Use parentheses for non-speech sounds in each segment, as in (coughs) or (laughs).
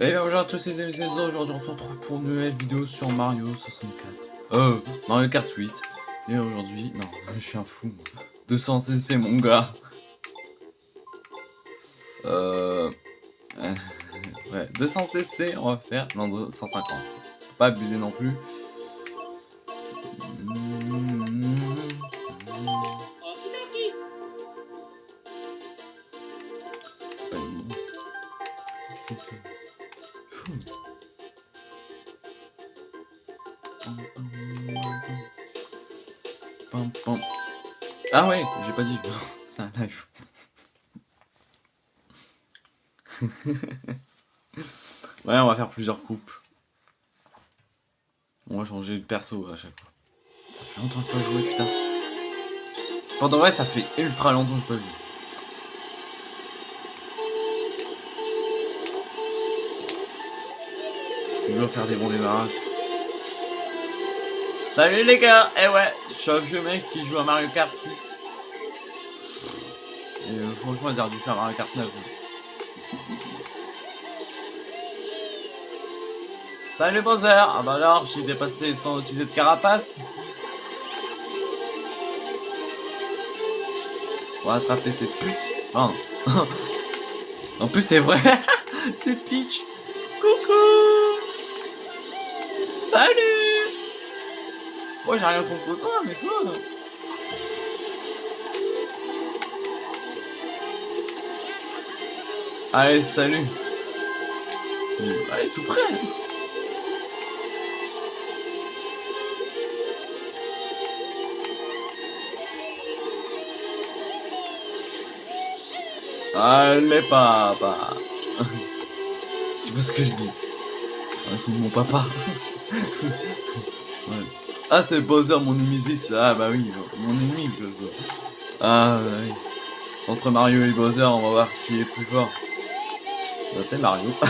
Et bonjour à tous les amis, c'est aujourd'hui on se retrouve pour une nouvelle vidéo sur Mario 64. Euh, Mario Kart 8. Et aujourd'hui, non, je suis un fou. 200 cc mon gars. Euh... Ouais, 200 cc on va faire. Non, 250. Faut pas abuser non plus. Ouais, on va faire plusieurs coupes. On va changer de perso à chaque fois. Ça fait longtemps que je peux jouer, putain. Pendant vrai, ça fait ultra longtemps que je peux jouer. Je toujours faire des bons démarrages. Salut les gars Eh ouais, je suis un vieux mec qui joue à Mario Kart 8. Et euh, franchement, ils auraient dû faire Mario Kart 9. Salut Bowser Ah bah alors, j'ai dépassé sans utiliser de carapace. On va attraper cette pute. (laughs) En plus, c'est vrai. (laughs) c'est Peach. Coucou Salut moi j'ai rien contre toi, mais toi... Allez, salut Allez, tout près Allez, papa Tu vois ce que je dis? Ah, C'est mon papa. Ah, c'est Bowser, mon Nemesis. Ah, bah oui, mon ennemi. Ah, oui. Entre Mario et Bowser, on va voir qui est plus fort. Bah, c'est Mario. (laughs)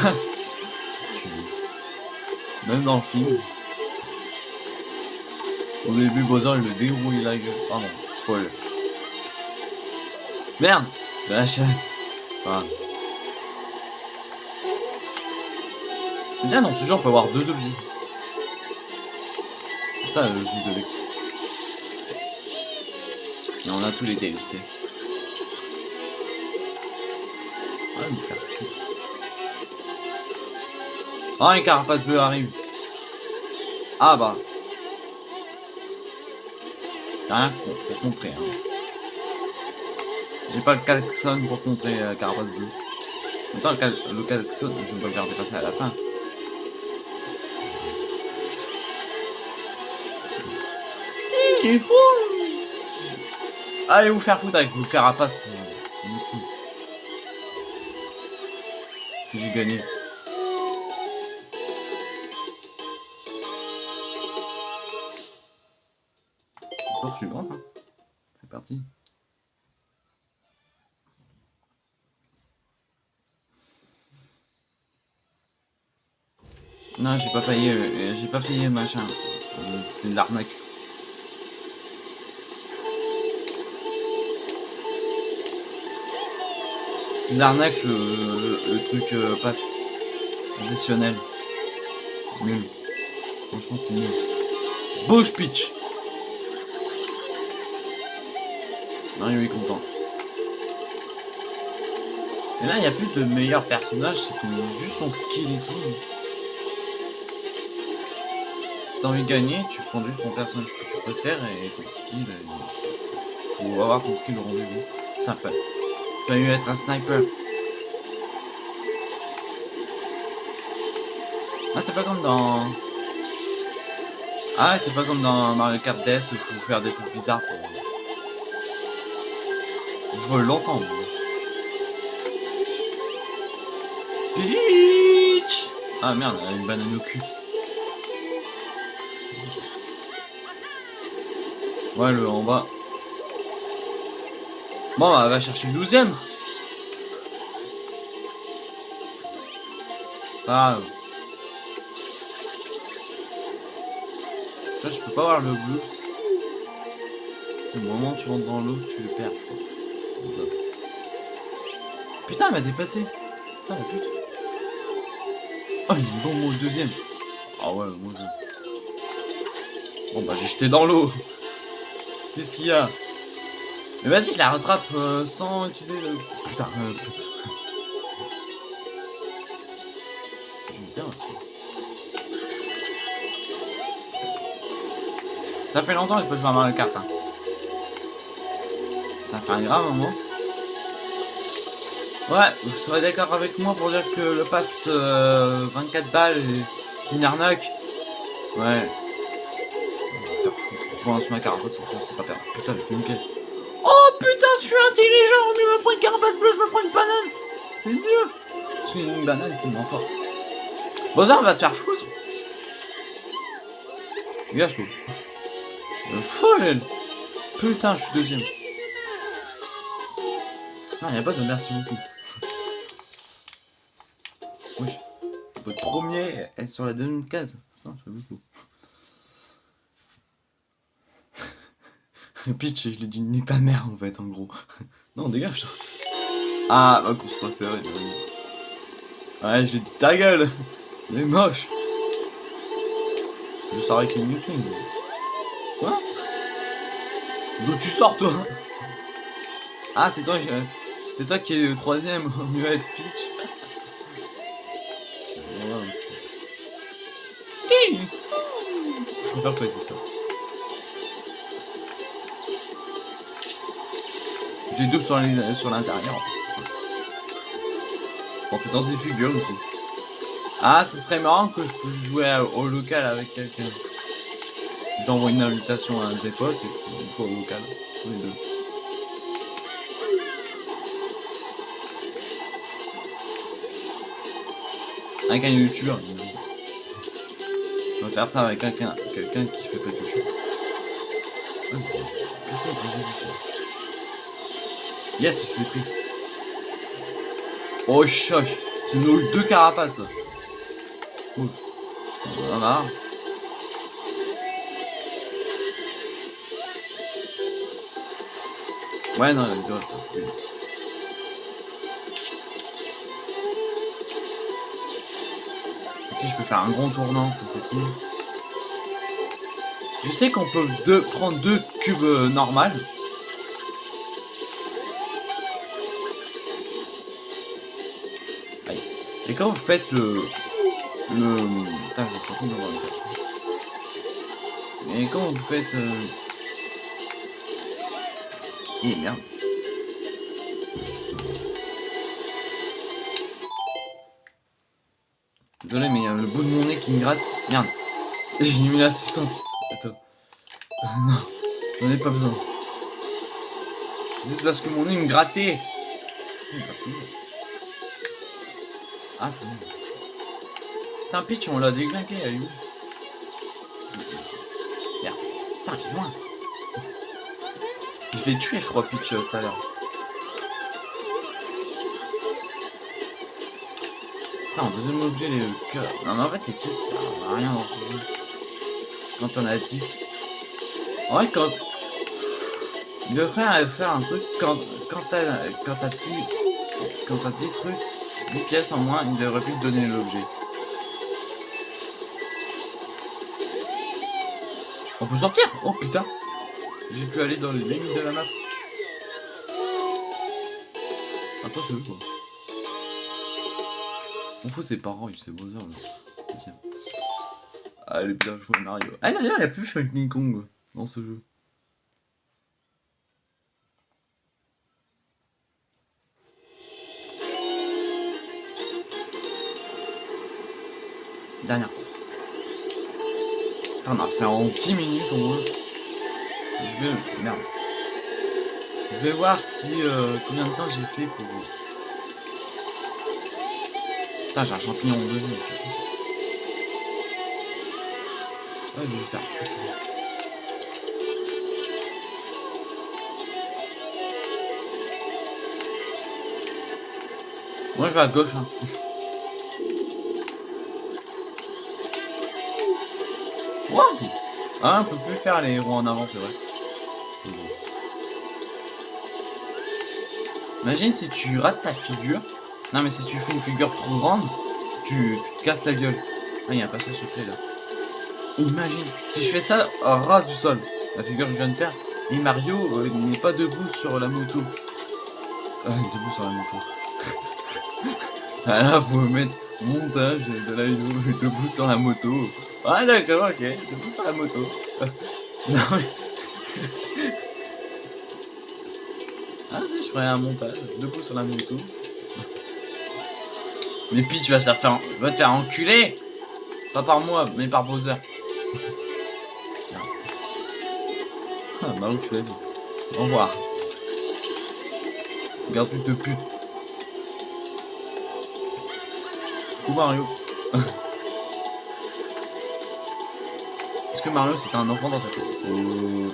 Même dans le film. Au début, Bowser, il le dérouille la gueule. Pardon, spoiler. Merde Lâche ah. C'est bien, dans ce jeu, on peut avoir deux objets ça le jeu de luxe. Et on a tous les DLC. Ah, me faire Ah, un carapace bleu arrive. Ah bah. Rien pour. Hein. J'ai pas le klaxon pour contrer euh, carapace bleu. Attends, le, le klaxon, je vais pas le garder passer à la fin. Allez vous faire foutre avec vos carapaces. Euh, Parce que j'ai gagné. Tour suivante. Hein. C'est parti. Non, j'ai pas payé, euh, j'ai pas payé machin. C'est de l'arnaque. L'arnaque, le, truc euh, paste additionnel. Nul. Franchement, c'est nul. Bouge, pitch Mario est content. Et là, il n'y a plus de meilleurs personnages, c'est juste ton skill et tout. Si t'as envie de gagner, tu prends juste ton personnage que tu préfères et ton skill. Et... Faut avoir ton skill au rendez-vous. T'as fait fallu être un sniper. Ah, c'est pas comme dans... Ah, c'est pas comme dans Mario Kart DS où il faut faire des trucs bizarres pour... Je longtemps. Peach Ah merde, elle a une banane au cul. Ouais, le en bas. Bon, bah, va chercher le douzième. Ah. Je peux pas voir le bleu. C'est le moment où tu rentres dans l'eau, tu le perds, je crois. Putain, elle m'a dépassé. Putain, la pute. Oh, une bombe au deuxième. Ah ouais, moi je... Bon bah j'ai jeté dans l'eau. Qu'est-ce qu'il y a? Mais vas-y, je la rattrape euh, sans utiliser le... Putain. Euh... Ça fait longtemps que je peux jouer à Mario Kart. Hein. Ça fait un grave moment. Ouais, vous serez d'accord avec moi pour dire que le pass euh, 24 balles, c'est une arnaque? Ouais. Bon, c'est ma carapace, c'est pas perdre. Putain, je fais une caisse. Oh putain, je suis intelligent, au mieux me prendre une carapace bleue, je me prends une banane C'est mieux Parce qu'une banane, c'est moins fort. Bowser va te faire foutre Dégage toi. Euh, folle Putain, je suis deuxième. Non, y'a pas de merci beaucoup. Wesh. Votre premier est sur la deuxième case. Non, c'est beaucoup. Pitch, je l'ai dit ni ta mère en fait, en gros. (laughs) non, dégage toi. Ah, ma course préférée. Ouais, je l'ai dit ta gueule. (laughs) Il est moche. Je sors avec une Newton. Quoi? D'où tu sors toi? Ah, c'est toi, c'est toi qui es le troisième au mieux être Peach. Je préfère pas être ça. J'ai double sur l'intérieur. En faisant des figures aussi. Ah, ce serait marrant que je puisse jouer au local avec quelqu'un. J'envoie une invitation à un des potes et puis au local. les deux. Avec un youtubeur. On va faire ça avec quelqu'un qui fait pas de jeu. Qu'est-ce que ça? Yes, il se l'est pris. Oh, choc C'est nos deux carapaces. Cool. Voilà. Ouais, non, il doit rester. Si je peux faire un grand tournant, ça c'est cool. Je sais qu'on peut deux, prendre deux cubes euh, normales. Et quand vous faites le... Le... Putain, Et quand vous faites... Euh... Eh merde. Désolé, mais il y a le bout de mon nez qui me gratte. Merde. (laughs) J'ai mis l'assistance. Attends. (laughs) non, j'en ai pas besoin. C'est parce que mon nez me grattait. Ah, c'est bon. Putain, Pitch, on l'a déglingué, est où Merde. Putain, loin. Je l'ai tué, je crois, Pitch, tout à l'heure. Non, deuxième objet, les cœurs. Non, mais en fait, les pistes, ça n'a rien dans ce jeu. Quand on a 10. En vrai, quand. Il devrait faire un truc quand, quand t'as quand t'as 10 quand t'as 10 trucs, 10 pièces en moins, il devrait plus te donner l'objet. On peut sortir Oh putain J'ai pu aller dans les limites de la map. Ah je veux quoi. On fout ses parents, il sait Bowser. Allez bien jouer Mario. Ah d'ailleurs il y a plus Funky Kong dans ce jeu. Dernière course. on a fait en 10 minutes au moins. Je vais... Merde. Je vais voir si... Euh, combien de temps j'ai fait pour... Putain, j'ai un champignon en deuxième. Ouais, il va faire foutre. Moi, je vais à gauche. Hein. (laughs) Wow ah, on peut plus faire les héros en avant, c'est vrai. Imagine si tu rates ta figure. Non, mais si tu fais une figure trop grande, tu, te casses la gueule. Ah, il y a un passage secret là. Imagine, si je fais ça ras du sol, la figure que je viens de faire, et Mario euh, n'est pas debout sur la moto. Ah, debout sur la moto. (laughs) ah là, faut mettre montage de la vidéo debout sur la moto. Ah d'accord, ok, (laughs) (laughs) debout sur la moto. non mais... ah si, je ferais un montage debout sur la moto. Mais puis tu vas te faire, vas te faire enculer Pas par moi, mais par Bowser. (laughs) ah, Mario, tu l'as dit. Au revoir. Regarde, tu te putes. Coucou Mario. Est-ce que Mario c'est un enfant dans sa tête euh...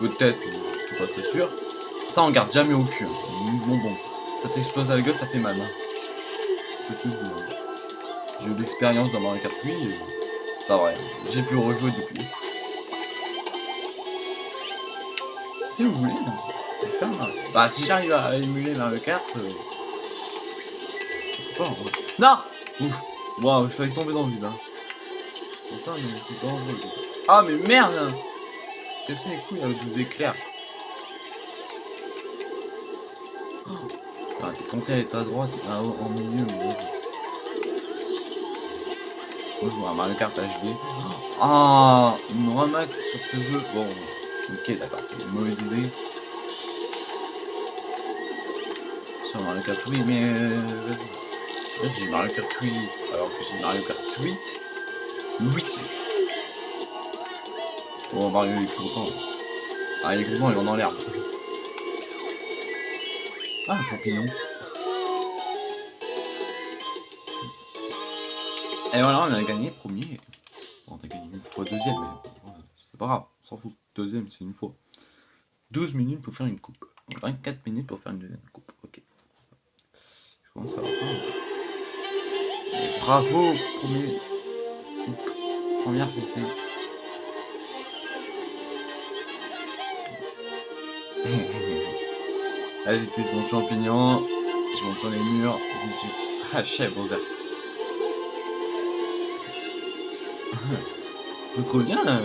Peut-être, je suis pas très sûr. Ça on garde jamais au cul. Hein. Bon bon. Ça t'explose à la gueule, ça fait mal. Hein. J'ai eu de l'expérience dans Mario Kart 8. Pas vrai. J'ai pu rejouer depuis. Si vous voulez, hein. faire. Bah si j'arrive à émuler Mario Kart. Euh... Pas, Non Ouf Waouh, je failli tomber dans le vide. Hein. Ça, c'est dangereux. Ah mais merde hein. Casser les couilles avec des éclairs. Oh. Ah, t'es tenté à être à droite, ah, en milieu, mais vas-y. Moi, je vois un Mario Kart HD. Ah, une remake sur ce jeu. Bon, ok, d'accord, c'est une mauvaise idée. Sur Mario Kart, oui, mais euh, vas-y. Là, j'ai Mario Kart 8, alors que j'ai Mario Kart 8. 8 Bon, Mario, il est content. Ah, il est content, il va dans l'herbe. Ah, champignon. Et voilà, on a gagné premier. On a gagné une fois deuxième, mais c'est pas grave, on s'en fout. Deuxième, c'est une fois. 12 minutes pour faire une coupe. 24 minutes pour faire une deuxième coupe. Ok. Je commence à voir. Bravo, premier. Première CC. (laughs) Là, j'utilise mon champignon, je monte sur les murs, je me suis (laughs) haché Bowser. (laughs) c'est trop bien,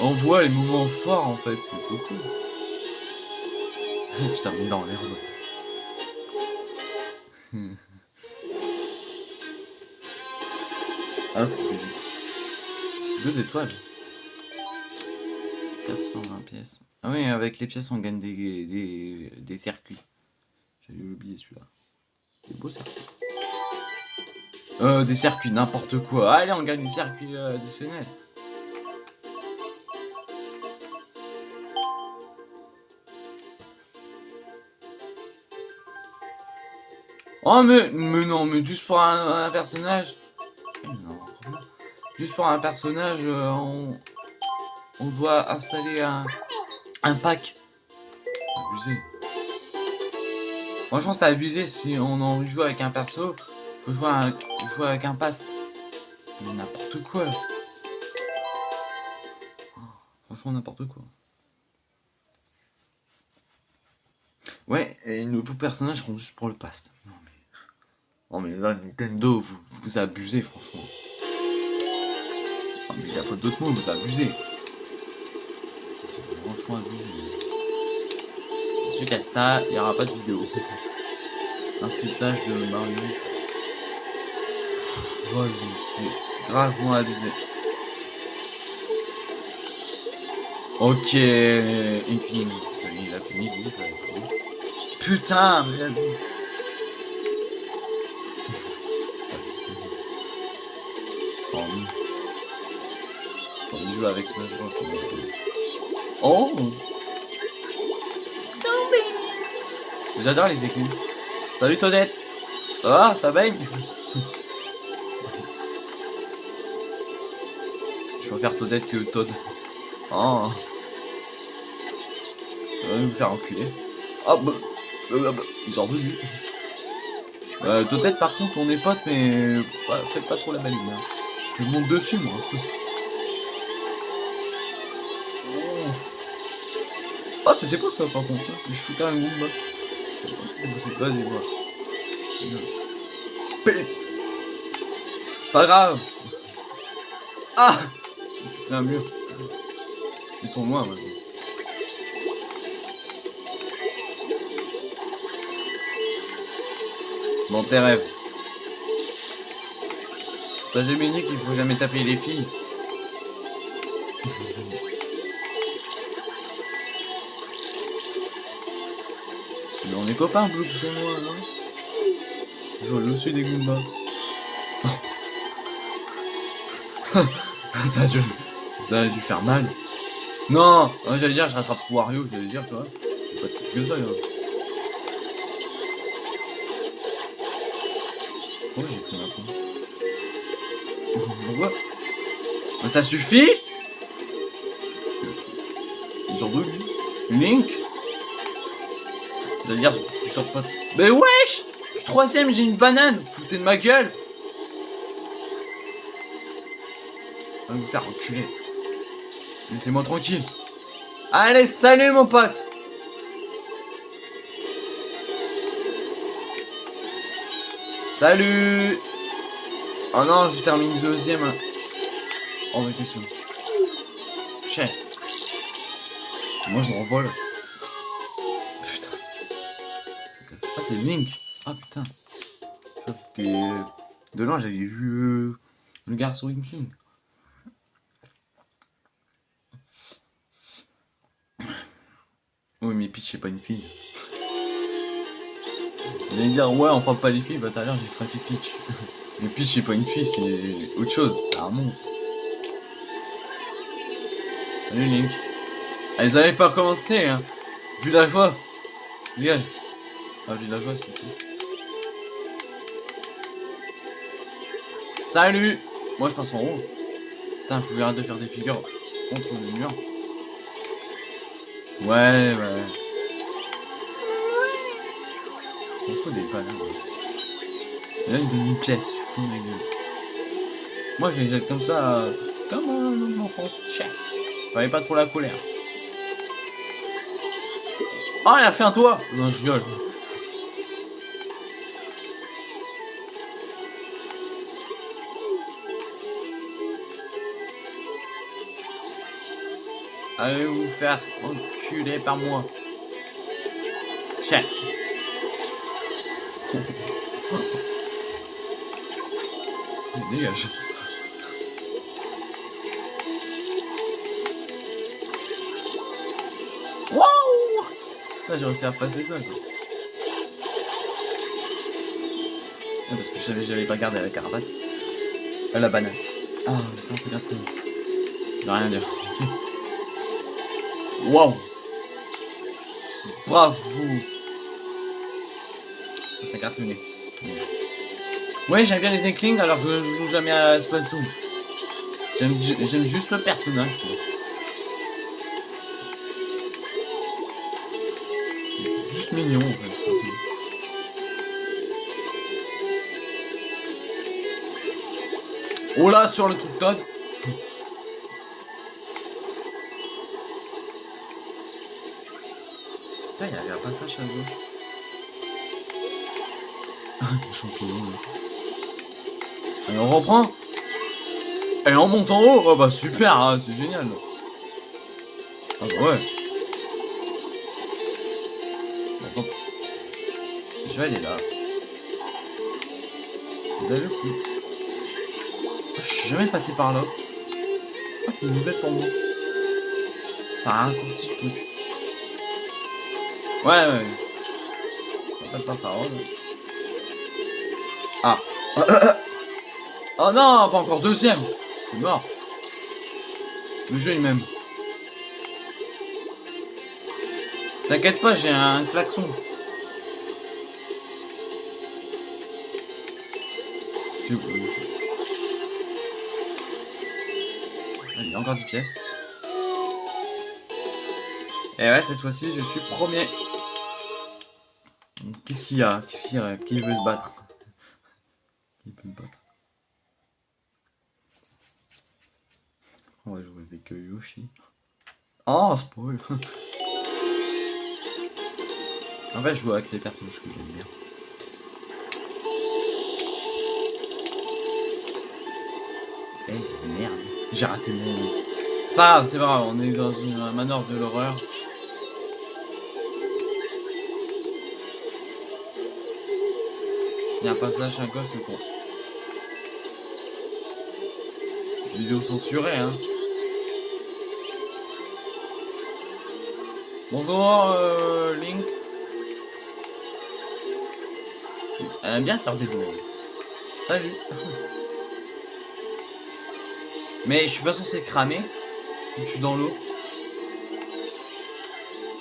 on voit les moments forts en fait, c'est trop cool. je termine dans l'herbe. ah, c'était deux étoiles. 420 pièces. Ah oui, avec les pièces, on gagne des, des, des circuits. J'avais oublié celui-là. Des beaux circuits. Euh, des circuits, n'importe quoi. Allez, on gagne des circuits euh, additionnels. Oh, mais non, mais juste pour un, personnage. Juste pour un personnage, euh, on, doit installer un, pack. Abusé. Franchement, c'est abusé si on en joue avec un perso. Faut jouer, jouer avec un pass. Mais n'importe quoi. franchement, n'importe quoi. Ouais, et les nouveaux personnages seront juste pour le pass. Non mais, non mais là, Nintendo, vous, vous abusez, franchement. Mais il n'y a pas d'autres mots, vous abusez franchement abusé. Suite à ça, il n'y aura pas de vidéo. Insultage de Mario. Oh, c'est gravement abusé. Ok, Infinity. Il a fini, Putain, mais vas-y. (laughs) joue avec Smash Bros. Oh J'adore les écus. Salut Todette Ah, ça baigne? Je préfère Todette que Todd. Oh va nous faire enculer. Ah bah, bah, bah, ils sont revenus. Euh, par contre on est potes mais faites pas trop la maline. Hein. Tu montes dessus moi. C'était beau ça par contre. Hein. Je foutais un Goomba. Vas-y, voir. Pète Pas grave. Ah Je me suis pris un mur. Ils sont loin maintenant. Dans tes rêves. T'as jamais dit qu'il faut jamais taper les filles. On est copains, Blue, et moi, non Je vois le dessus des Goombas. (laughs) ça, a dû, faire mal. Non J'allais dire, je rattrape Wario, j'allais dire, toi. C'est pas si que ça, là. Pourquoi j'ai pris un coup Pourquoi? Ça suffit? Ils sont deux, lui. Link? J'allais dire, tu sors pas... Mais wesh Je suis troisième, j'ai une banane Foutez de ma gueule Va vous faire enculer. Laissez-moi tranquille. Allez, salut mon pote Salut Oh non, je termine deuxième. En vraie question. Chien. Moi, je. Putain. Link. Ah, putain. C'était... De loin, j'avais vu euh, le garçon King. Oui, mais Peach, c'est pas une fille. Allez dire, ouais, on frappe pas les filles, bah tout à l'heure j'ai frappé Peach. (laughs) mais Peach, c'est pas une fille, c'est autre chose, c'est un monstre. Salut Link. Ah, ils allaient pas commencer, hein. Vu la joie. Dégage. Ah, vu la joie, c'est tout. Salut Moi, je passe en haut. Putain, faut arrêter de faire des figures contre le mur. Ouais, ouais. On fout des balles. Il donne une pièce. Fou, ma gueule. Moi, je les jette comme ça, euh, comme un enfant. Chef. Fallait pas trop la colère. Oh, elle a fait un toit Non, je rigole. Allez vous faire enculer par moi. Check. (laughs) Dégage. Waouh J'ai réussi à passer ça quoi. Ah, parce que je savais que j'allais pas garder la carapace. Euh, la banane. Ah putain c'est bien vais rien dire. (laughs) Waouh Bravo Ça cartonné. Ouais, j'aime bien les Inklings alors que je joue jamais à Splatoon. J'aime juste le personnage. Juste mignon en fait. Oh là, sur le truc Todd Le champignon, là. Allez, on reprend. Et on monte en haut. Oh bah super, hein, c'est génial. Ah bah ouais. Je vais aller là. Coup. Je suis jamais passé par là. Ah, c'est une nouvelle pour moi. Ça a raccourci le truc. Ouais, ouais. Ça pas parole. Ah. (coughs) oh non, pas encore deuxième. C'est mort. Le jeu il m'aime. T'inquiète pas, j'ai un klaxon. Je... Allez, encore 10 pièces. Et ouais, cette fois-ci, je suis premier. Y a Qui veut se battre Qui peut battre On va jouer avec Yoshi. Oh, spoil (laughs) En fait, je joue avec les personnages que j'aime bien. Eh merde, j'ai raté mon... C'est pas grave, c'est pas grave, on est dans une manoir de l'horreur. Il y a un passage à gauche, mais bon. Vidéo censurée, hein. Bonjour, euh, Link. Elle aime bien faire des bruits. Salut. (laughs) Mais je suis pas censé cramer. Je suis dans l'eau.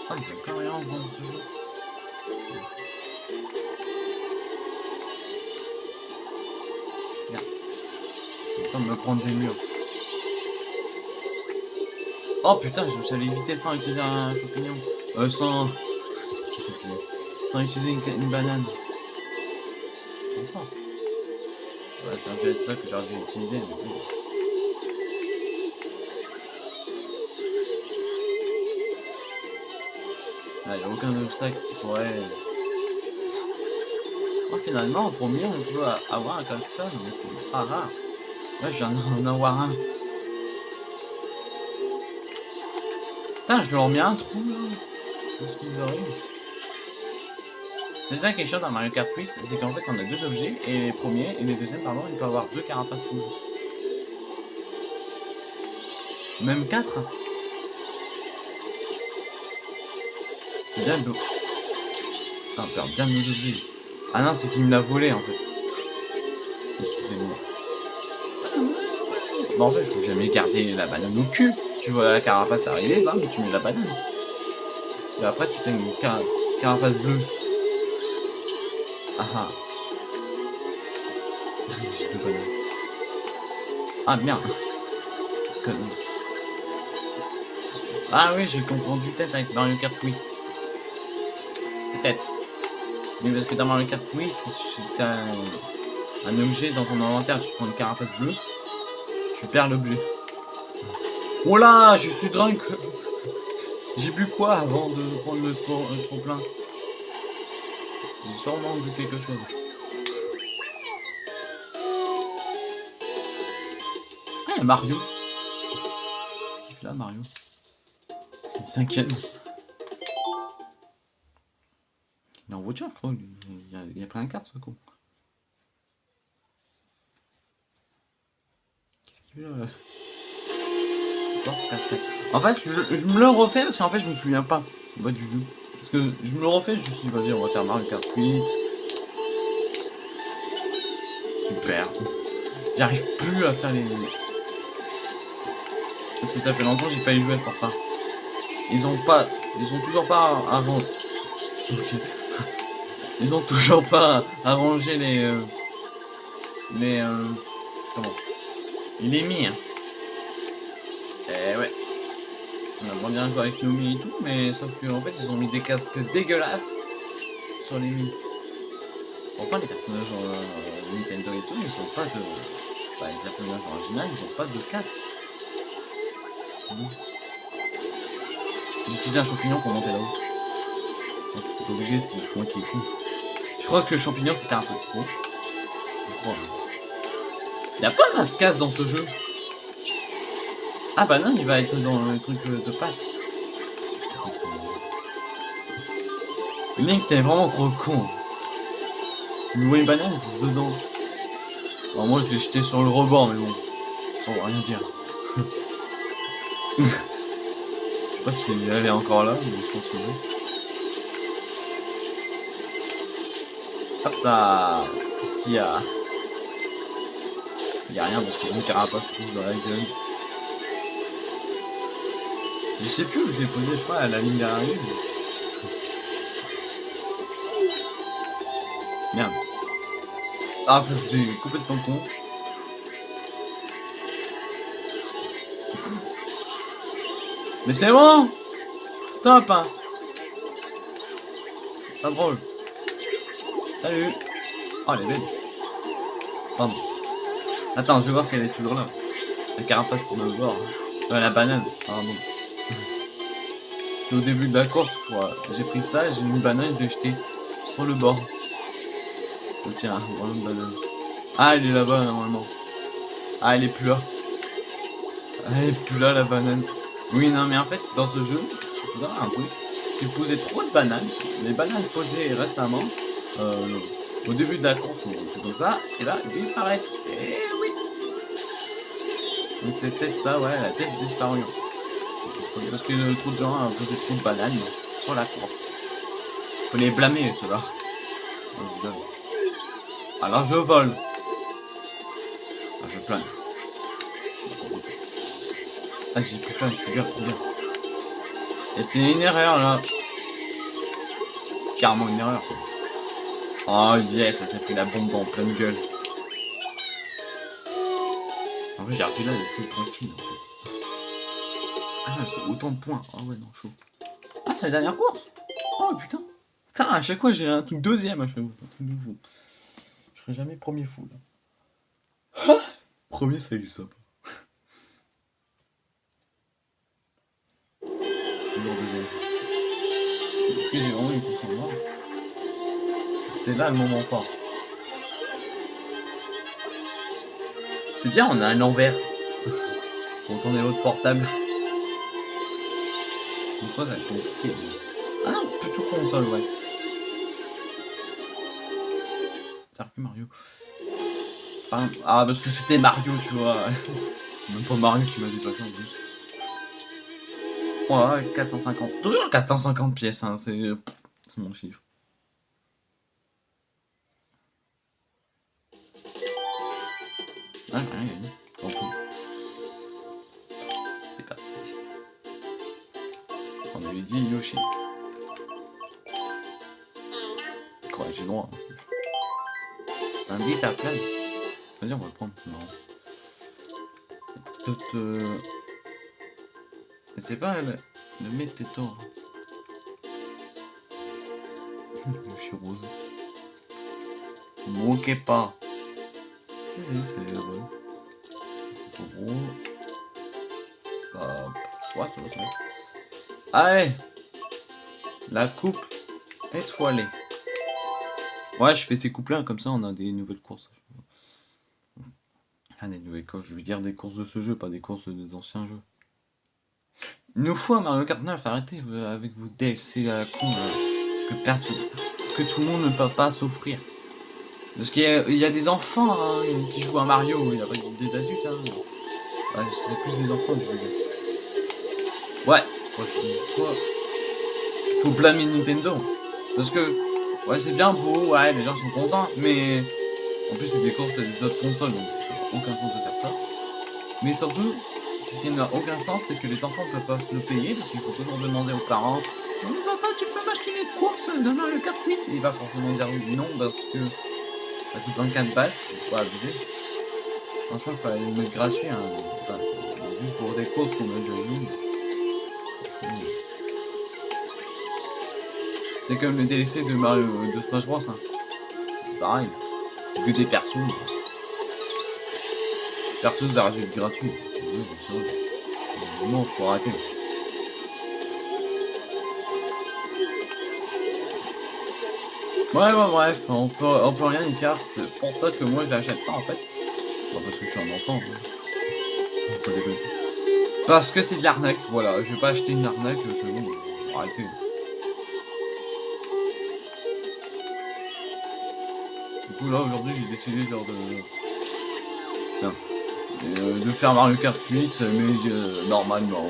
Ah, mais c'est rien dans ce jeu. Je suis en train de me prendre des murs. Oh putain, je suis allé éviter sans utiliser un champignon. Euh, sans... Sans utiliser une, banane. Ouais, c'est un jet là que j'aurais dû utiliser. Mais bon. Ah, y a aucun obstacle qui pourrait... Oh, finalement, au premier, on peut avoir un klaxon, mais c'est pas rare. Là, je viens d'en avoir un. Putain, je leur mets un trou, là. Qu'est-ce C'est ça qui est chiant dans Mario Kart 8, c'est qu'en fait, on a deux objets, et les premiers, et les deuxièmes, pardon, il peut avoir deux carapaces rouges. Même quatre. C'est bien beau. Ah, on perd bien nos objets. Ah non, c'est qu'il me l'a volé, en fait. En fait, je faut jamais garder la banane au cul. Tu vois la carapace arriver, bam, tu mets la banane. Et après, c'était une car carapace bleue. Ah ah. J'ai deux bananes. Ah merde. Ah oui, j'ai confondu tête avec Mario Kart Wii. Peut-être. Mais parce que dans Mario Kart Wii, si tu as un, un objet dans ton inventaire, tu prends une carapace bleue, tu perds l'objet. Oh là, je suis drunk J'ai bu quoi avant de prendre le trop, le trop plein J'ai sûrement bu quelque chose. Ah, Mario. Qu'est-ce qu'il fait là, Mario? Il s'inquiète. Il est en voiture, je crois. Il a, a pris un carte, ce con. Là en fait, je, me le refais parce qu'en fait, je me souviens pas du jeu. Parce que je me le refais, je me suis dit, vas-y, on va faire Mario Kart 8. Super. J'arrive plus à faire les... Parce que ça fait longtemps que j'ai pas eu joué pour ça. Ils ont pas... Ils ont toujours pas. Ok. Ils ont toujours pas arrangé les... Euh... Les... Euh... Comment? Il est mis, hein. Eh ouais. On a bien joué avec Nomi et tout, mais sauf qu'en fait, ils ont mis des casques dégueulasses sur les Mi. Pourtant, les personnages euh, Nintendo et tout, ils ont pas de... Bah, les personnages originaux, ils ont pas de casque. J'ai utilisé un champignon pour monter là-haut. C'est pas obligé, c'est juste moi qui est con. Je crois que le champignon, c'était un peu trop. Il a pas de casse dans ce jeu? Ah bah non, il va être dans le truc de passe. Link, t'es vraiment trop con. Il une banane, il dedans. Alors moi, je l'ai jeté sur le rebord, mais bon. Ça va rien dire. (laughs) je sais pas si elle est encore là, mais je pense que oui. Hop là Qu'est-ce qu'il y a? Il y a rien parce que mon carapace pousse dans la gueule. Je sais plus où j'ai posé, je crois, à la ligne d'arrivée. Merde. Ah, ça c'était complètement con. Mais c'est bon Stop hein C'est pas drôle. Salut Oh, elle est belle. Pardon. Attends, je vais voir si elle est toujours là. La carapace sur le bord. Euh, la banane, pardon au début de la course, quoi. J'ai pris ça, j'ai une banane, je l'ai jeté sur le bord. Oh, tiens, voilà une banane. Ah, il est là-bas, normalement. Ah, elle est plus là. Elle est plus là, la banane. Oui, non, mais en fait, dans ce jeu, je vous un truc. Si vous posez trop de bananes, les bananes posées récemment, euh, au début de la course ou comme ça, et là, disparaissent. Donc c'est peut-être ça, ouais, elle a peut-être disparu. Parce que trop de gens ont posé trop de bananes sur la course. Faut les blâmer, ceux-là. Alors je vole. Ah, je plane. Ah, j'ai plus faim, je suis bien, bien. Et c'est une erreur, là. Carrément une erreur, Oh yes, ça s'est pris la bombe en pleine gueule. En vrai, j'ai arrêté là, c'est tranquille. En fait. Ah, c'est autant de points. Ah ouais, non, chaud. Ah, c'est la dernière course? Oh putain Putain, à chaque fois, j'ai un truc deuxième à chaque fois. nouveau. Je serai jamais premier fou, là. (laughs) premier, ça existe pas. C'est toujours deuxième. Est-ce que j'ai vraiment une course en noir c'était là le moment fort. C'est bien, on a un envers. Quand on est l'autre portable. Une fois, ça va être compliqué. Ah non, plutôt console, ouais. Circuit Mario. Ah, parce que c'était Mario, tu vois. (laughs) C'est même pas Mario qui m'a dépassé en plus. Ouais, 450. Toujours 450 pièces, hein, c'est mon chiffre. Ah, C'est parti. On avait dit Yoshi. Quoi, j'ai droit. Un bit à plein. Vas-y, on va le prendre, c'est marrant. Euh... C'est pas le, le météo. (laughs) Yoshi rose. Moquez pas. Si, c'est vrai. C'est trop gros. Hop. Ouais, Allez La coupe étoilée. Ouais, je fais ces couples comme ça, on a des nouvelles courses. Ah, des nouvelles courses, je veux dire des courses de ce jeu, pas des courses des anciens jeux. Une fois Mario Kart 9, arrêtez avec vos DLC à la con, que personne, que tout le monde ne peut pas s'offrir. Parce qu'il y, a des enfants hein, qui jouent à Mario, il n'y a des adultes. Hein. Ouais, c'est plus des enfants, je veux. Ouais, prochaine fois. Faut blâmer Nintendo. Parce que, ouais, c'est bien beau, ouais, les gens sont contents, mais en plus, c'est des courses d'autres consoles, donc aucun sens de faire ça. Mais surtout, ce qui n'a aucun sens, c'est que les enfants ne peuvent pas se le payer, parce qu'il faut toujours demander aux parents Papa, tu peux m'acheter une course de Mario Kart 8 Et il va forcément dire non, parce que ça coûte 24 balles, faut pas abuser. Franchement, il fallait le mettre gratuit, hein. juste pour des courses qu'on a déjà vu. C'est comme le DLC de Mario de Smash Bros. Hein. C'est pareil. C'est que des persos. Persos, ça reste gratuit. Non, faut arrêter. Ouais, ouais, bref, on peut, on peut rien y faire. C'est pour ça que moi je l'achète pas en fait. Parce que je suis un enfant. Parce que c'est de l'arnaque, voilà. Je vais pas acheter une arnaque, c'est bon. Arrêtez. Du coup, là aujourd'hui, j'ai décidé genre de. Euh, de faire Mario Kart 8, mais euh, normalement.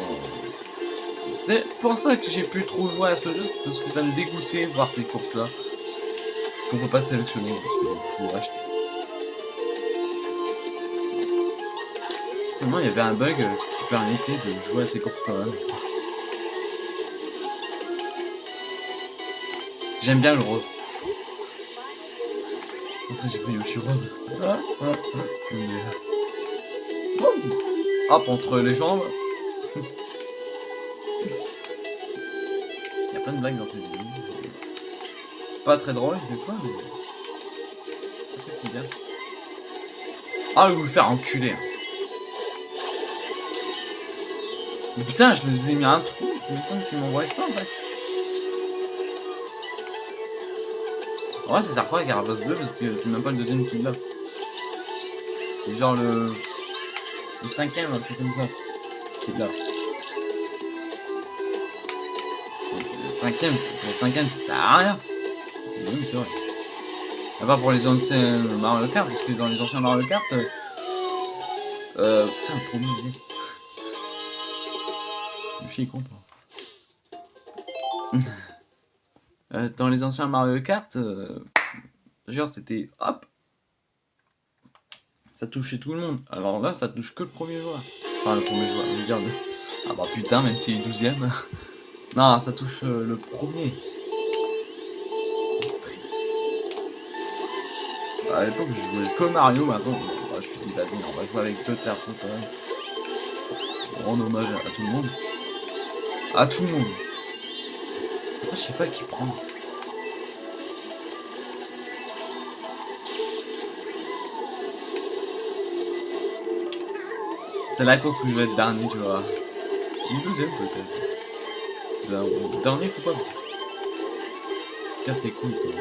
C'était pour ça que j'ai plus trop joué à ce jeu, parce que ça me dégoûtait voir ces courses là qu'on peut pas sélectionner parce qu'il faut acheter. Si seulement il y avait un bug qui permettait de jouer à ces courses quand même. J'aime bien le rose. ça j'ai pris Yoshi rose. Hop, entre les jambes. (laughs) Il y a plein de blagues dans cette vidéo. Pas très drôle des fois, mais. bien. Ah, je vais vous faire enculer. Mais putain, je vous ai mis un trou. Tu m'étonnes qu'ils m'envoient ça en fait. Vrai, ça sert quoi Carapace bleu parce que c'est même pas le deuxième qui l'a. C'est genre le. Le cinquième, un truc comme ça. Qui là. Le cinquième, pour le cinquième, ça sert à rien. Oui, c'est vrai. À part pour les anciens Mario Kart, parce que dans les anciens Mario Kart, euh, euh putain, le premier, yes. Je suis content. (laughs) euh, dans les anciens Mario Kart, euh, genre c'était hop, ça touchait tout le monde. Alors là, ça touche que le premier joueur. Enfin, le premier joueur, je veux dire. Le... Ah bah putain, même s'il est douzième. (laughs) non, ça touche euh, le premier. À l'époque, je jouais que Mario, maintenant, bah, je suis dit, vas-y, on va jouer avec deux personnes quand même. Rendre hommage à, tout le monde. À tout le monde. je sais pas qui prend. C'est la course où je vais être dernier, tu vois. Une douzième peut-être. Dernier, faut pas. Casser les couilles, quoi.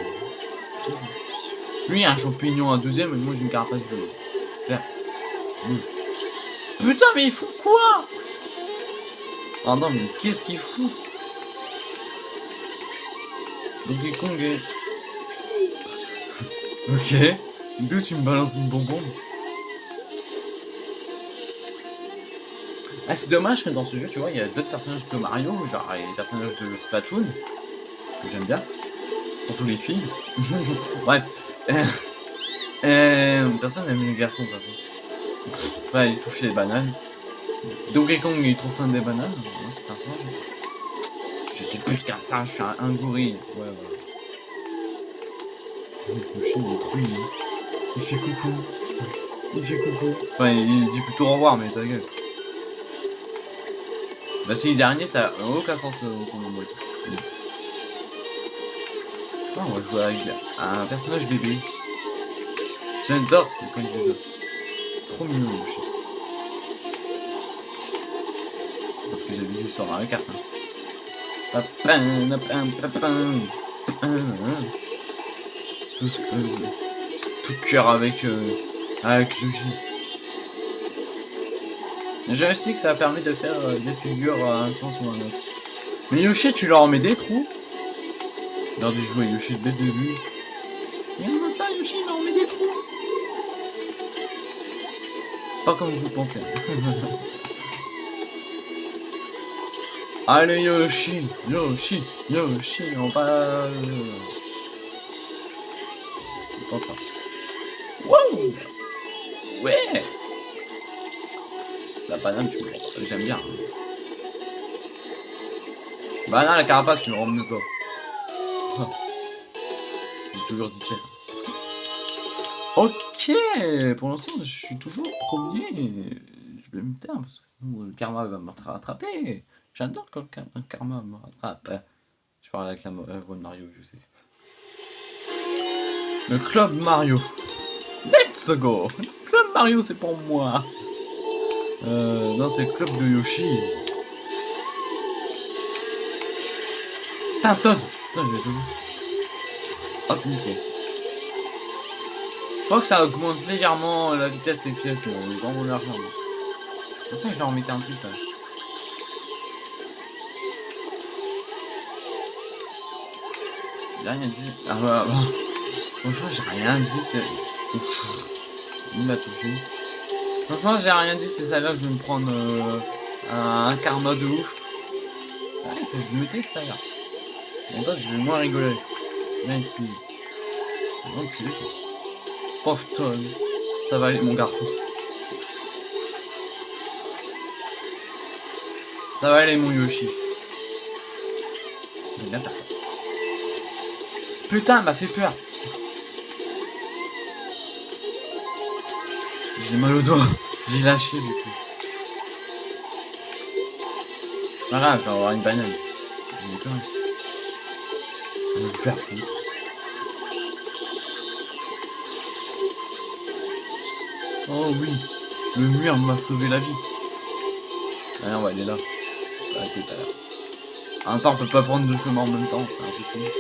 Lui, un champignon à deuxième, et moi j'ai une carapace bleue. Verte. Putain, mais il fout quoi? Ah non, mais qu'est-ce qu'il fout Donkey Kong est... (laughs) ok. D'où tu me balances une bonbonne Ah, c'est dommage que dans ce jeu, tu vois, il y a d'autres personnages que Mario, genre les personnages de Splatoon, que j'aime bien. Surtout les filles. (laughs) Bref. Euh, euh, personne n'aime les garçons, de toute façon. Ouais, il touche les bananes. Donkey Kong, il est trop fan des bananes. Moi, c'est un singe. Je suis plus qu'un singe, je suis un, gorille. Ouais. Le chien, mignon. Il fait coucou. Il fait coucou. Enfin, il dit plutôt au revoir, mais ta gueule. Bah si le dernier, ça n'a aucun sens euh, au fond de on va jouer avec un personnage bébé. J'adore, c'est comme ça. Trop mignon, le chien. C'est parce que j'ai vu sur Mario Kart. Hein. Tout, euh, tout cœur avec, euh, avec Yoshi. Le joystick, ça permet de faire euh, des figures à un sens ou à un autre. Mais Yoshi, tu leur mets des trous Lors du jouer Yoshi dès le début. Regarde-moi ça, Yoshi, il leur met des trous. Pas comme vous pensez. (laughs) Allez Yoshi, Yoshi, Yoshi, on va... Je pense pas. Wow Ouais la banane, tu j'aime bien. Banane, la carapace, tu me rends pas. J'ai toujours dit pièces. Ok, pour l'instant, je suis toujours premier. Je vais me taire parce que sinon le karma va me rattraper. J'adore quand le karma me rattrape. Je parle avec la voix de Mario, je sais. Le club Mario. Let's go Le club Mario, c'est pour moi. Euh, non, c'est le club de Yoshi. Todd Putain, je vais Hop, une pièce. Je crois que ça augmente légèrement la vitesse des pièces, mais on est l'argent. De toute façon, je en remettre un truc là. J'ai rien dit. Ah bah, bah. Franchement, j'ai rien dit, c'est... Il m'a tout vu. Franchement, j'ai rien dit, c'est ça là que je vais me prendre euh, un, karma de ouf. Ouais, ah, je vais me tester là. Toi, je vais moins rigoler. Même si. Enculé. Pauvre tonne. Ça va aller, mon garçon. Ça va aller, mon Yoshi. J'aime bien faire. Putain, m'a fait peur. J'ai mal au doigt. J'ai lâché du coup. Pas grave, je vais avoir une banane. Je vais me faire foutre. Oh oui, le mur m'a sauvé la vie. Ah non, ouais, il est là. Ah, t'es pas là. En même temps, on peut pas prendre deux chemins en même temps, c'est impossible.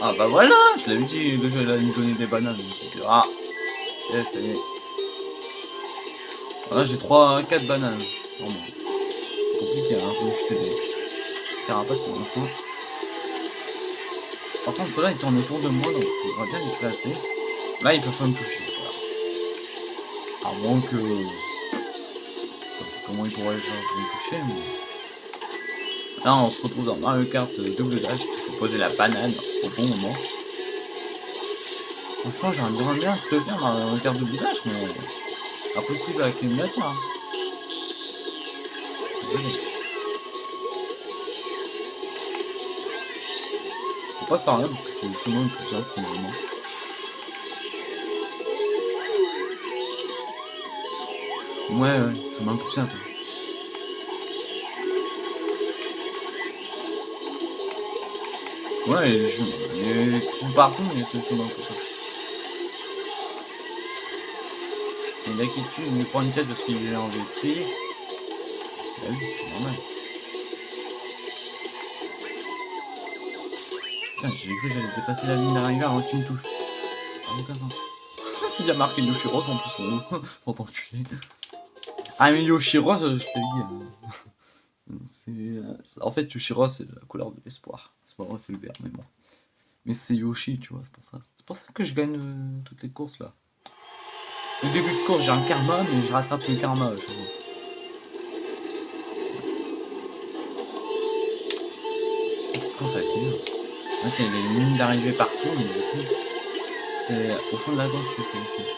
Ah bah voilà, je l'avais dit, déjà il allait me donner des bananes. Ah, yes, ça y est. Là j'ai 3, 4 bananes. Vraiment. Compliqué, hein, faut jeter des carapaces pour l'instant. Par contre, ceux-là ils tournent autour de moi, donc il faudra bien les placer. Là, ils peuvent pas me toucher. À moins que. Comment ils pourraient faire me toucher, mais. Là, on se retrouve dans Mario Kart double dash. Il faut poser la banane au bon moment. Franchement, j'aimerais bien le faire Mario Kart double dash, mais. Impossible avec l'émulateur. Hein. Passe par là parce que c'est le chemin le plus simple finalement. Ouais, ouais, chemin plus simple. Ouais, il y a tout partout, mais c'est le chemin plus simple. Et l'inquiétude, il me prend une tête parce qu'il est en VP. Bah c'est normal. Putain, j'ai cru que j'allais dépasser la ligne d'arrivée avant qu'il me touche. En aucun sens. (laughs) S'il marqué en plus son nom, pour t'enculer. Ah mais Yoshiros, je te dis. Euh, (laughs) en fait, Yoshiros, c'est la couleur de l'espoir. C'est pas vrai, c'est le vert, mais bon. Mais c'est Yoshi, tu vois, c'est pour ça. C'est pour ça que je gagne euh, toutes les courses là. Au début de course, j'ai un karma, mais je rattrape le karma. Je Cette course, ça va fait, il y a des lignes d'arrivée partout, mais du coup, c'est au fond de la course que c'est écrit.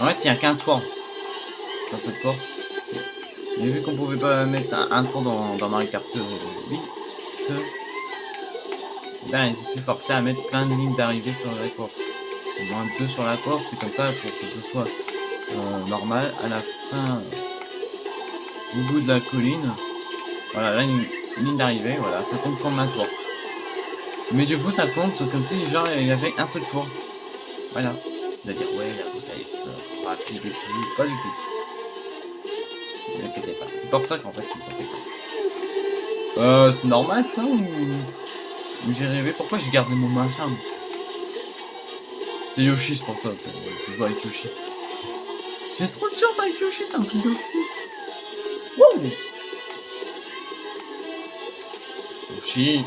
En fait, il n'y a qu'un tour dans cette course. Et vu qu'on pouvait pas mettre un, tour dans, dans Mario Kart 8, ben, ils étaient forcés à mettre plein de lignes d'arrivée sur la course. Au moins deux sur la course, c'est comme ça pour que ce soit euh, normal. À la fin, au bout de la colline, voilà, là une, ligne d'arrivée, voilà, ça compte comme un tour. Mais du coup, ça compte comme si genre il y avait un seul tour. Voilà. Va dire, ouais, la course elle est rapide et tout. Pas du tout. Ne inquiétez pas. C'est pour ça qu'en fait, ils ont fait ça. Euh, c'est normal ça ou. J'ai rêvé, pourquoi j'ai gardé mon machin? C'est Yoshi, c'est pour ça, je joue avec Yoshi. J'ai trop de chance avec Yoshi, c'est un truc de fou. Yoshi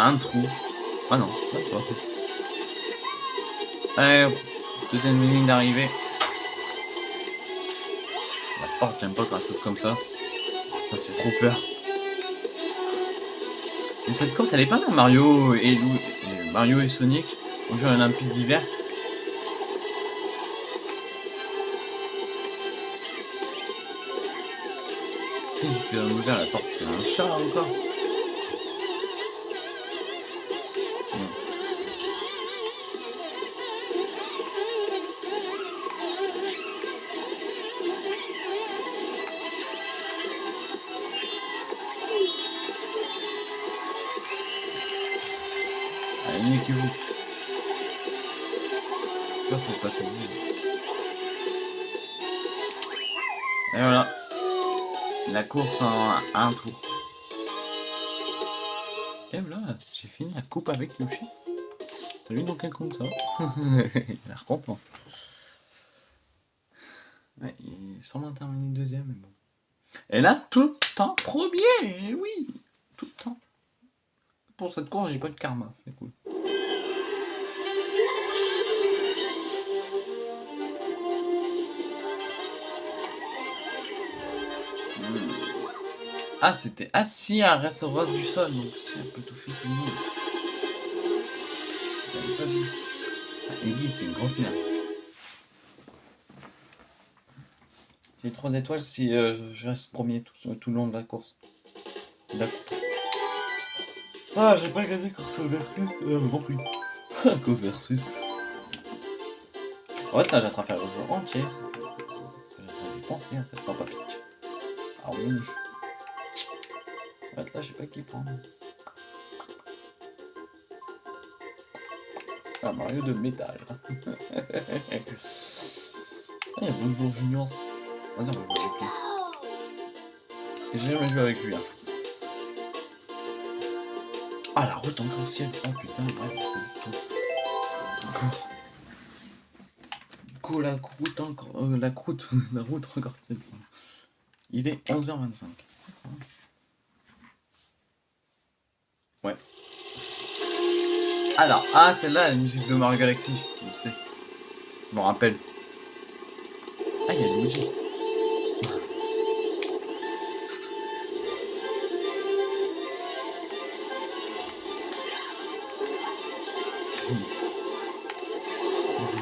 un trou. Ah non, pas. Allez, deuxième ligne d'arrivée. La porte, j'aime pas quand elle comme ça. Ça fait trop peur. Et cette course, elle est pas dans Mario et, Lou... Mario et Sonic, au jeu olympique d'hiver. Qu'est-ce qui la porte C'est un chat encore avec Yoshi. T'as vu dans quel compte ça (laughs) Il a l'air content. Ouais, il semble terminer deuxième, mais bon. Et là, tout le temps premier, oui, tout le temps. Pour cette course, j'ai pas de karma, c'est cool. Ah, c'était assis à recevoir du sol, donc c'est un peu touché tout le. J'avais pas vu. Ah, Iggy, c'est une grosse merde. J'ai 3 étoiles si euh, je reste premier tout, tout, le long de la course. D'accord. Ah, j'ai pas gagné course versus, euh, Grand Prix. (laughs) course versus. En fait, là, j'ai en train de faire le jeu en chess. C'est ce que j'ai en train de penser, en fait, pas pas Ah oui. En fait, là, je sais pas qui prendre. Un Mario de métal. ah, il y a Bowser Junior. Vas-y, on va jouer avec lui. J'ai jamais joué avec lui. Hein. Ah, la route encore ciel. Oh putain, ouais, vas-y, tout. Encore. Go, la route encore. euh, la croûte. (laughs) la route encore ciel. Il est 11h25. Ouais. Alors, ah, celle-là, la musique de Mario Galaxy. Je sais. Je m'en rappelle. Ah, il y a Luigi. (laughs)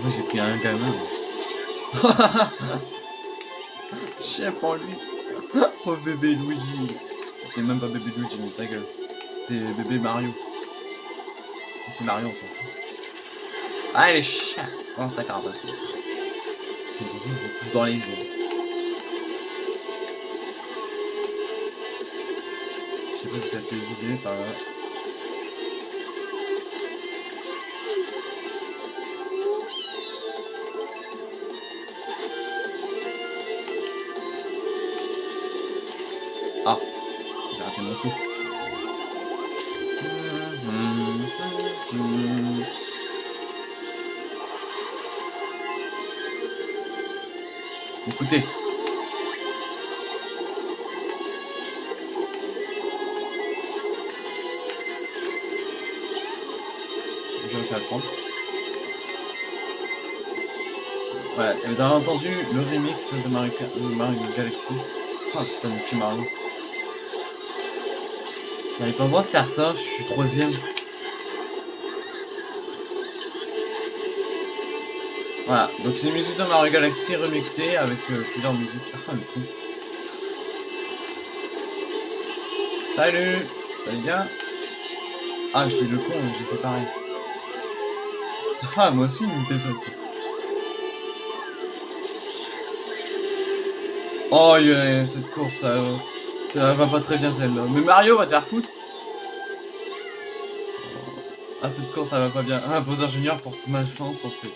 Moi j'ai pris un gamin. (laughs) Chef en lui. (laughs) Oh bébé Luigi. C'était même pas bébé Luigi, mais ta gueule. C'était bébé Mario. C'est Mario en fait. Ah les chiens. Oh ta carapace. Je couche dans les yeux. Je sais pas où ça peut viser par là. Vous avez entendu le remix de Mario, Galaxy? Ah putain, de petit Mario. J'avais pas le droit de faire ça, je suis troisième. Voilà, donc c'est une musique de Mario Galaxy remixée avec euh, plusieurs musiques. Ah, le con. Salut Ça va bien? Ah, suis le con, j'ai fait pareil. Ah, moi aussi, il me dépasse. Oh, yeah, cette course, ça, va pas très bien celle-là. Mais Mario va te faire foutre. Ah, cette course, ça va pas bien. Ah, Bowser Junior pour ma chance, en fait.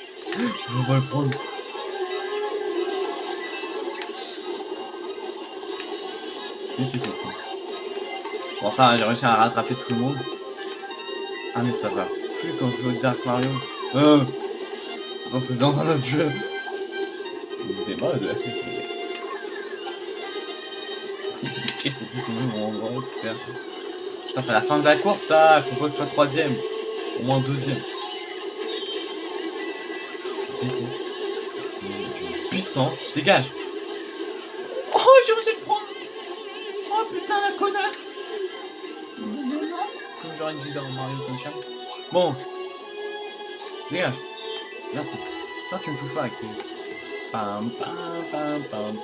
On va le prendre. Oui, c'est cool. Bon, ça, j'ai réussi à rattraper tout le monde. Ah, mais ça va plus quand je joue avec Dark Mario. Euh, ça, c'est dans un autre jeu. C'est tout même endroit, super. Putain, c'est la fin de la course là, faut pas que je sois troisième. Au moins deuxième. Je déteste. Puissance. Dégage Oh, j'ai à le prendre Oh putain, la connasse Comme j'aurais dit dans Mario Sunshine. Bon. Dégage. Merci. Non, tu me touches pas avec tes... Pam, pam, pam.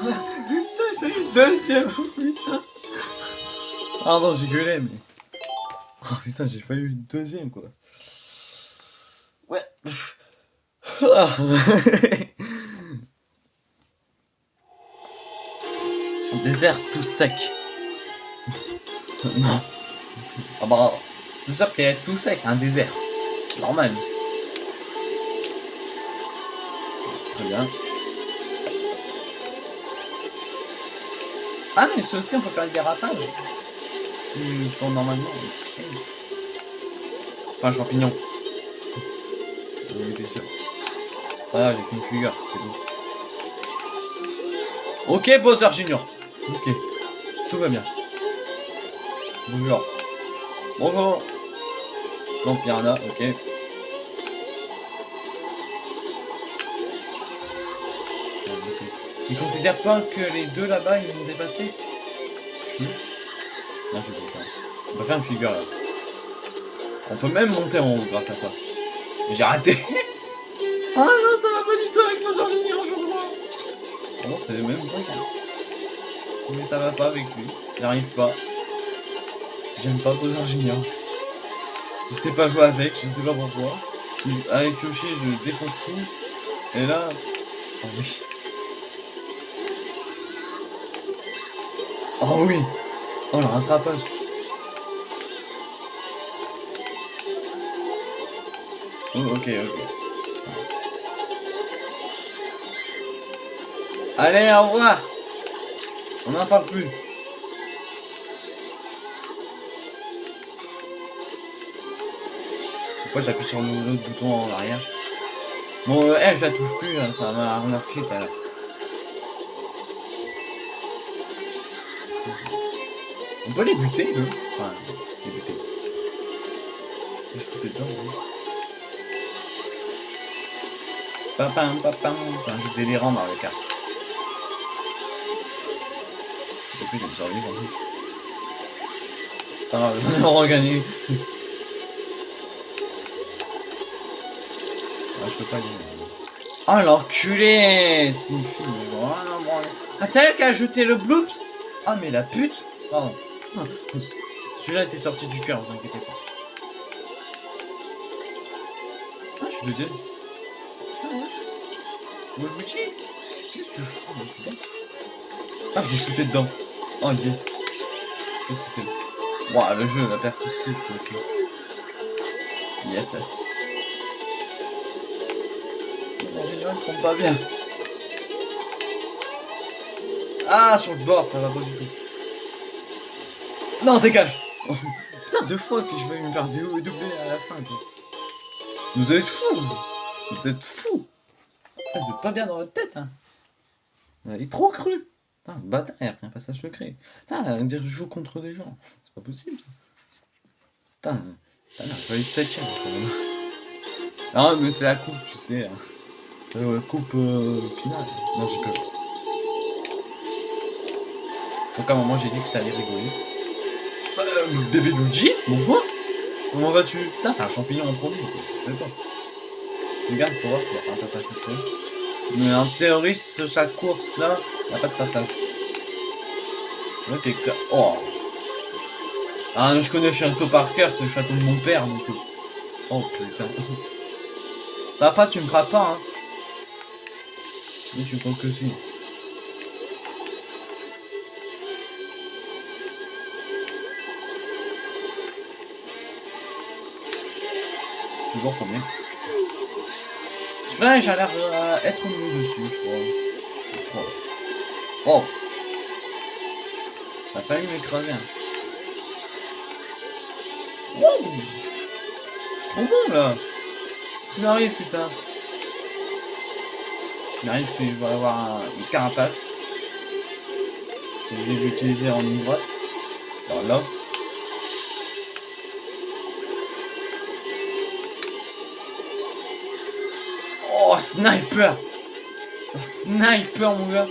Putain Putain, j'ai failli deuxième Oh putain Pardon, j'ai gueulé, mais... Oh putain, j'ai failli une deuxième, quoi. Ouais. Ah. Désert tout sec. non. Ah bah, c'est sûr qu'il est tout sec, c'est un désert. Normal. Très bien. Ah mais c'est aussi on peut faire le dérapage. Je tourne normalement. ok. Enfin champignon. Étais sûr. Ah j'ai fait une figure, c'était bon. Ok Bowser Junior. Ok. Tout va bien. Bonjour. Bonjour. Non Piranha, ok. Il considère pas que les deux là-bas ils m'ont dépassé Si. Non, je vais pas faire. On va faire une figure là. On peut même monter en haut grâce à ça. Mais j'ai raté. (laughs) ah non, ça va pas du tout avec Bowser Junior, je crois. Ah non, c'est le même truc. Hein. Mais ça va pas avec lui. J'arrive pas. J'aime pas Bowser Junior. Je sais pas jouer avec, je sais pas pourquoi. Avec Yoshi, je défonce tout. Et là. Oh oui. Oh oui Oh le rattrapage Oh, ok, ok. Allez, au revoir On n'en parle plus. Pourquoi j'appuie sur l'autre bouton en arrière? Bon, euh, elle, je la touche plus, hein, ça m'a remarqué tout à. On peut les buter, eux Enfin, les buter. Je shooter dedans, oui. Papam, papam, c'est un jeu délirant dans le cas. Je sais plus, j'ai survivre. Pas grave, j'en ai (laughs) regagné. Ah, je peux pas dire. Oh l'enculé C'est une fille. Ah, c'est elle qui a jeté le bloops Ah, mais la pute? Pardon. Celui-là était sorti du cœur, vous inquiétez pas. Ah, je suis deuxième. Putain. Ouais, Qu'est-ce que tu fous, mec Ah, je l'ai shooté dedans. Oh, yes. Qu'est-ce que c'est? Ouah, le jeu, la perspective, tu Yes. En général, je tombe pas bien. Ah, sur le bord, ça va pas du tout. Non, dégage Putain, deux fois que je vais me faire doubler à la fin, quoi. Vous êtes fous Vous êtes fous ah, Vous êtes pas bien dans votre tête, hein Vous avez trop cru Putain, bâtard, il y a un passage secret. Putain, dire je joue contre des gens. C'est pas possible, ça. Putain, putain, il fallait être septième, quand même. Non, mais c'est la coupe, tu sais. hein. C'est la coupe euh, finale. Non, j'ai peur. Donc à un moment, j'ai dit que ça allait rigoler. Euh, bébé Luigi, bonjour Comment vas-tu? Putain, t'as un champignon en produit, quoi. Je savais pas. Regarde pour voir s'il y a pas un passage secret. Mais en théorie, sur cette course-là, il n'y a pas de passage. Je vois que. Oh Ah, je connais le château par cœur, c'est le château de mon père, donc... Oh, putain. (laughs) Papa, tu me feras pas, hein. Mais tu comptes que si. Toujours combien Celui-là, j'ai l'air euh, être mieux dessus, je crois. Oh Ça a failli m'écraser. Hein. Wow Je suis trop bon, là Ce qui m'arrive, putain Il m'arrive que je vais avoir un- une carapace. Je vais l'utiliser en ligne droite. Alors là. Sniper Sniper, mon gars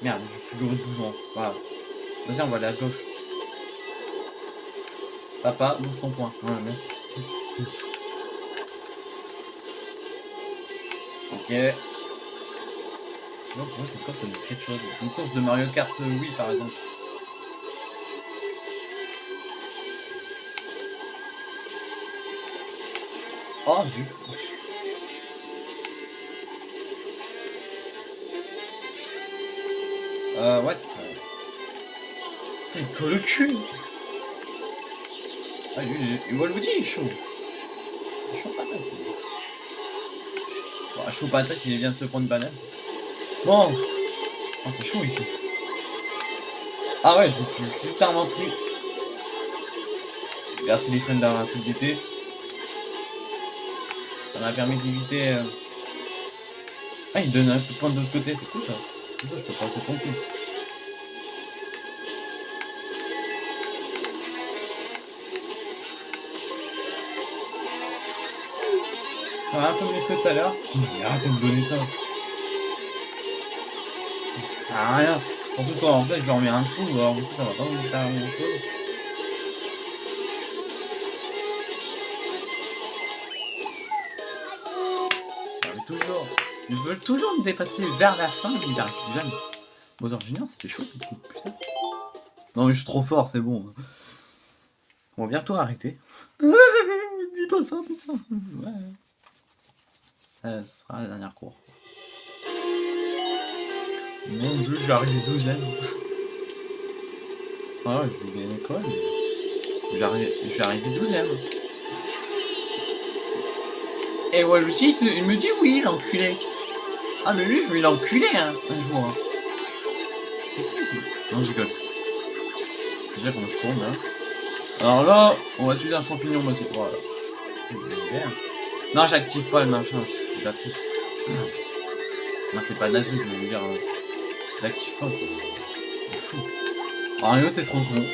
Merde, je suis le bouton. Voilà. Vas-y, on va aller à gauche. Papa, bouge ton point. Voilà, merci. Ok. Sais pas pourquoi cette course ça me dit quelque chose. Une course de Mario Kart euh, Wii par exemple. Oh zut. Euh ouais c'est ça. Il colle le cul Ah lui, il Waluigi il est chaud. Il est chaud patate. lui. Bon, chaud patate il vient de se prendre banane. Bon. Oh, c'est chaud ici. Ah ouais, je me suis littéralement pris. Merci les friends d'avoir d'été. Ça m'a permis d'éviter. euh, Ah, il donne un coup de poing de l'autre côté, c'est cool ça. Comme ça, je peux passer tranquille. Ça va un peu mieux que tout à l'heure. Mais arrête de me donner ça. Ça sert à rien. Surtout quand en fait je leur mets un trou, alors du coup ça va pas me faire grand chose. Toujours. Ils veulent toujours me dépasser vers la fin, mais ils arrivent jamais. Bowser Junior, c'était chaud cette coupe, putain. Non mais je suis trop fort, c'est bon. On va bientôt arrêter. (laughs) Dis pas ça, putain. Ouais. Ça, sera la dernière course. Mon dieu, j'arrive 12ème. Ah ouais, je vais gagner quoi mais- Je vais arriver, je vais arriver 12ème. Et Waluigi, il me dit oui, l'enculé. Ah, mais lui, je vais l'enculer, hein, un jour. hein. Sexy. Non, je rigole. Déjà, comment je tourne là Alors là, on va utiliser un champignon, moi c'est Voilà. Merde. Non, j'active pas le machin, c'est la triche. Non, c'est pas de la triche, je veux dire. euh, Je l'active pas. quoi. C'est fou. Mario, t'es trop con.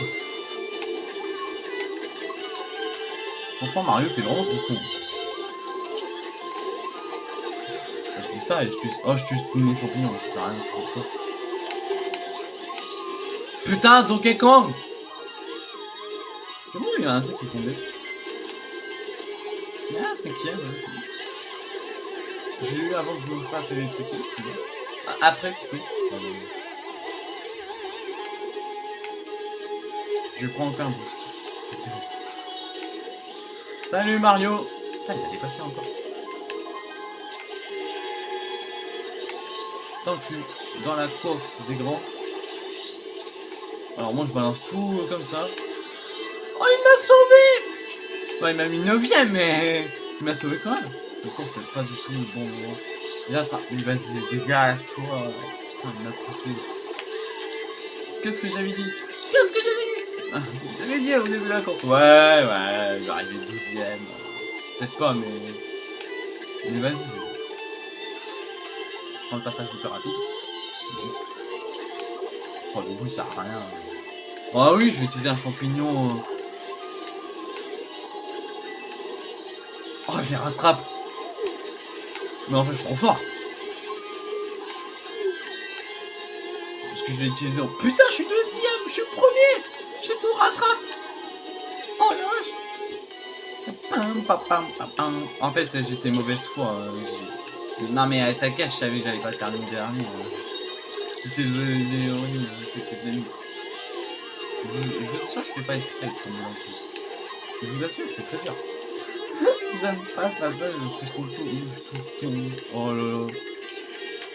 Franchement, Mario, t'es vraiment trop con. Ça et je tue. Oh, je tue tout mon champignon, ça sert à rien. Putain, Donkey Kong C'est bon, il y a un truc qui est tombé. Ah, c'est qui elle, ouais, c'est bon. J'ai eu avant que je me fasse les trucs, c'est bon. Ah, Après, oui. Je prends encore un boost. Salut Mario Putain, il a dépassé encore. Tant que je suis dans la course des grands. Alors moi je balance tout euh, comme ça. Oh il m'a sauvé il m'a mis 9ème mais il m'a sauvé quand même. Du coup c'est pas du tout le bon moment. J'attrape. Mais vas-y dégage toi. Putain il m'a poussé. Qu'est-ce que j'avais dit? Qu'est-ce que j'avais dit? (laughs) J'avais dit au début de la course. Ouais ouais je vais arriver 12ème. Peut-être pas mais. Mais vas-y. Je le passage le plus rapide. Oh, le bout, il sert à rien. Ah oui, je vais utiliser un champignon. euh. Oh, je les rattrape. Mais en fait, je suis trop fort. Parce que je l'ai utilisé en... Putain, je suis deuxième, je suis premier. J'ai tout rattrape. Oh la vache. En fait, j'étais mauvaise foi. Euh, Non, mais à ta cache, je savais que j'allais pas terminer dernier. euh. C'était l'ironie, hein, c'était de. Je, vous assure, je fais pas exprès truc. Je vous assure, c'est très dur. (laughs) J'aime pas ce passage parce que je trouve tout ouf, tout tout. Oh là.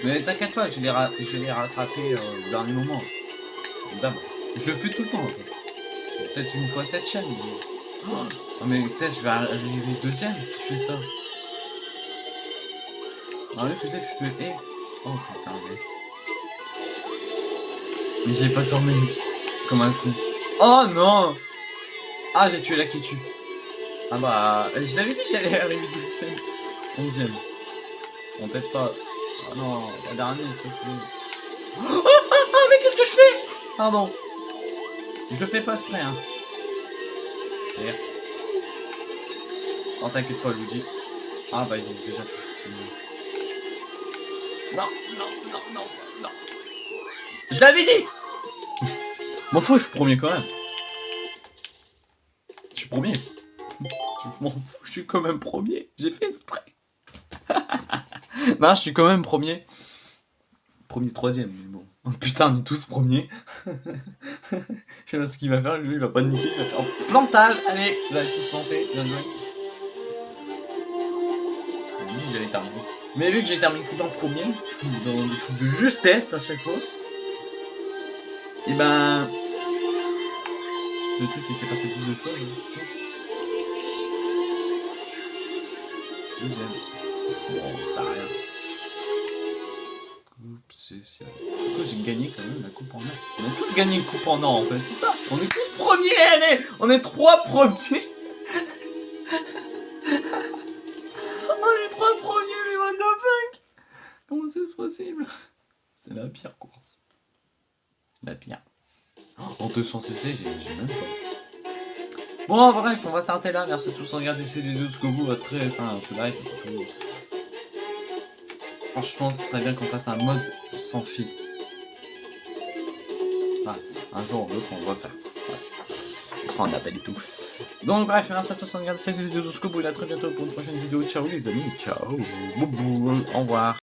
Mais t'inquiète pas, je vais les, rattraper euh, au dernier moment. D'abord. Je le fais tout le temps en fait. Peut-être une fois cette chaîne. (gasps) Oh, mais peut-être je vais arriver deuxième si je fais ça. Ah oui, tu sais que je te hais. Oh putain, mais... J'ai pas tourné comme un con. Oh non Ah, j'ai tué la qui tue. Ah bah, je l'avais dit j'allais arriver 12ème. 11ème. Bon, peut-être pas. Ah non, la dernière, s'il te plaît. Oh, oh, oh, mais qu'est-ce que je fais? Pardon. Je le fais pas exprès, hein. D'ailleurs. Non, t'inquiète pas, Luigi. Ah bah, ils ont déjà tous fini. Non, non, non, non, non. Je l'avais dit (laughs) M'en fous, je suis premier quand même. Je suis premier. Je m'en fous, je suis quand même premier. J'ai fait exprès. (laughs) non, je suis quand même premier. Premier, troisième, mais bon. Oh, putain, on est tous premiers. (laughs) je sais pas ce qu'il va faire, lui, il va pas niquer, il va faire plantage. Allez, vous allez tous planter, bien joué. J'allais terminer. Mais vu que j'ai terminé tout le premier, dans des trucs de justesse à chaque fois, et ben. C'est truc qui s'est passé plus de fois. Deuxième. Bon, ça sert rien. Coupe coup, j'ai gagné quand même la coupe en or. On a tous gagné une coupe en or en fait, c'est ça. On est tous premiers, allez On est trois premiers possible C'était la pire course. La pire. En 200 cc, j'ai même pas. Bon, bref, on va s'arrêter là. Merci à tous de regarder cette vidéo jusqu'au bout. Très, enfin, ce live. Franchement, ce serait bien qu'on fasse un mode sans fil. Ah, un jour ou l'autre, on va faire. Ouais. On sera en appel et tout. Donc, bref, merci à tous de regarder cette vidéo jusqu'au bout. Et à très bientôt pour une prochaine vidéo. Ciao, les amis. Ciao. Au revoir.